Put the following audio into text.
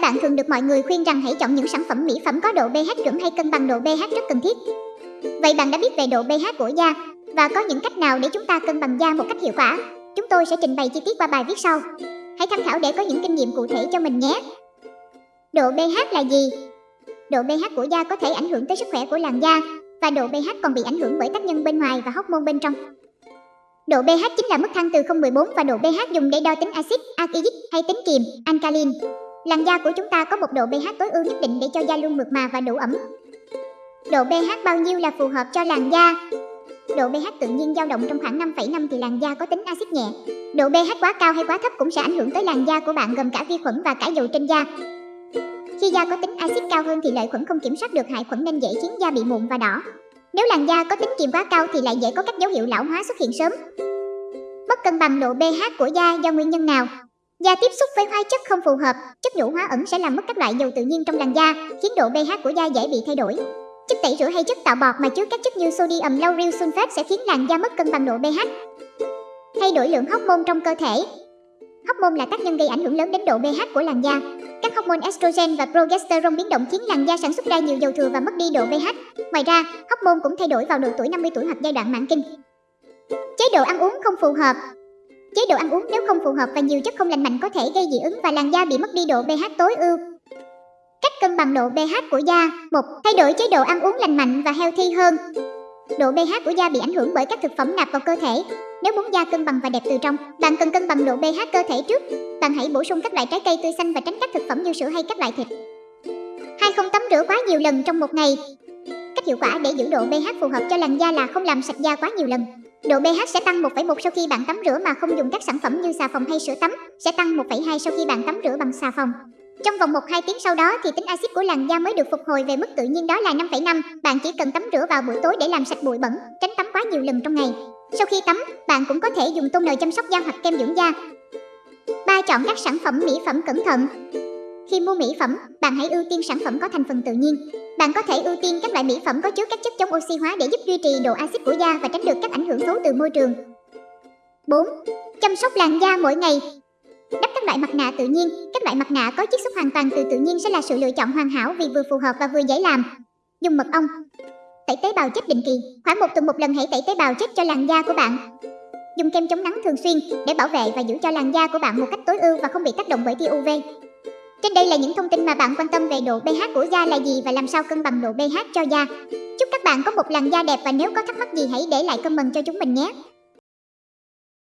phải bạn thường được mọi người khuyên rằng hãy chọn những sản phẩm mỹ phẩm có độ pH chuẩn hay cân bằng độ pH rất cần thiết. Vậy bạn đã biết về độ pH của da và có những cách nào để chúng ta cân bằng da một cách hiệu quả? Chúng tôi sẽ trình bày chi tiết qua bài viết sau. Hãy tham khảo để có những kinh nghiệm cụ thể cho mình nhé. Độ pH là gì? Độ pH của da có thể ảnh hưởng tới sức khỏe của làn da và độ pH còn bị ảnh hưởng bởi tác nhân bên ngoài và hormone bên trong. Độ pH chính là mức thang từ 0,14 và độ pH dùng để đo tính axit, alkalic hay tính kiềm, alkaline. Làn da của chúng ta có một độ pH tối ưu nhất định để cho da luôn mượt mà và đủ ẩm. Độ pH bao nhiêu là phù hợp cho làn da? Độ pH tự nhiên dao động trong khoảng 5,5 thì làn da có tính axit nhẹ. Độ pH quá cao hay quá thấp cũng sẽ ảnh hưởng tới làn da của bạn gồm cả vi khuẩn và cả dầu trên da. Khi da có tính axit cao hơn thì lợi khuẩn không kiểm soát được hại khuẩn nên dễ khiến da bị mụn và đỏ. Nếu làn da có tính kiềm quá cao thì lại dễ có các dấu hiệu lão hóa xuất hiện sớm. Mất cân bằng độ pH của da do nguyên nhân nào? Da tiếp xúc với hóa chất không phù hợp, chất nhũ hóa ẩn sẽ làm mất các loại dầu tự nhiên trong làn da, khiến độ pH của da dễ bị thay đổi. Chất tẩy rửa hay chất tạo bọt mà chứa các chất như sodium lauryl sulfate sẽ khiến làn da mất cân bằng độ pH. Thay đổi lượng hormone trong cơ thể. Hormone là tác nhân gây ảnh hưởng lớn đến độ pH của làn da. Các hormone estrogen và progesterone biến động khiến làn da sản xuất ra nhiều dầu thừa và mất đi độ pH. Ngoài ra, hormone cũng thay đổi vào độ tuổi 50 tuổi hoặc giai đoạn mãn kinh. Chế độ ăn uống không phù hợp. Chế độ ăn uống nếu không phù hợp và nhiều chất không lành mạnh có thể gây dị ứng và làn da bị mất đi độ pH tối ưu. Cách cân bằng độ pH của da. 1. Thay đổi chế độ ăn uống lành mạnh và healthy hơn. Độ pH của da bị ảnh hưởng bởi các thực phẩm nạp vào cơ thể. Nếu muốn da cân bằng và đẹp từ trong, bạn cần cân bằng độ pH cơ thể trước. Bạn hãy bổ sung các loại trái cây tươi xanh và tránh các thực phẩm như sữa hay các loại thịt. Hai không tắm rửa quá nhiều lần trong một ngày. Cách hiệu quả để giữ độ pH phù hợp cho làn da là không làm sạch da quá nhiều lần. Độ pH sẽ tăng 1,1 sau khi bạn tắm rửa mà không dùng các sản phẩm như xà phòng hay sữa tắm, sẽ tăng 1,2 sau khi bạn tắm rửa bằng xà phòng. Trong vòng 1-2 tiếng sau đó thì tính axit của làn da mới được phục hồi về mức tự nhiên đó là 5,5. Bạn chỉ cần tắm rửa vào buổi tối để làm sạch bụi bẩn, tránh tắm quá nhiều lần trong ngày. Sau khi tắm, bạn cũng có thể dùng toner chăm sóc da hoặc kem dưỡng da. 3. Chọn các sản phẩm mỹ phẩm cẩn thận. Khi mua mỹ phẩm, bạn hãy ưu tiên sản phẩm có thành phần tự nhiên. Bạn có thể ưu tiên các loại mỹ phẩm có chứa các chất chống oxy hóa để giúp duy trì độ axit của da và tránh được các ảnh hưởng xấu từ môi trường. 4. Chăm sóc làn da mỗi ngày. Đắp các loại mặt nạ tự nhiên, các loại mặt nạ có chiết xuất hoàn toàn từ tự nhiên sẽ là sự lựa chọn hoàn hảo vì vừa phù hợp và vừa dễ làm. Dùng mật ong. Tẩy tế bào chết định kỳ, khoảng một tuần một lần hãy tẩy tế bào chết cho làn da của bạn. Dùng kem chống nắng thường xuyên để bảo vệ và giữ cho làn da của bạn một cách tối ưu và không bị tác động bởi tia UV. Trên đây là những thông tin mà bạn quan tâm về độ pH của da là gì và làm sao cân bằng độ pH cho da. Chúc các bạn có một làn da đẹp và nếu có thắc mắc gì hãy để lại comment cho chúng mình nhé.